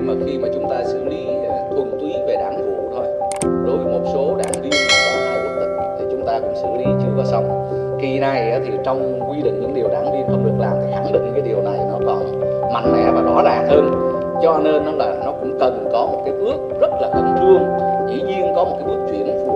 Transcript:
mà khi mà chúng ta xử lý ờ, thuần túy về đảng vụ thôi, đối với một số đảng viên có hai quốc tịch thì chúng ta cũng xử lý chưa có xong. Kỳ này ờ, thì trong quy định những điều đảng viên không được làm thì khẳng định cái điều này nó còn mạnh mẽ và rõ ràng hơn. Cho nên nó là, nó cũng cần có một cái bước rất là khẩn trương. Dĩ nhiên có một cái bước chuyển phù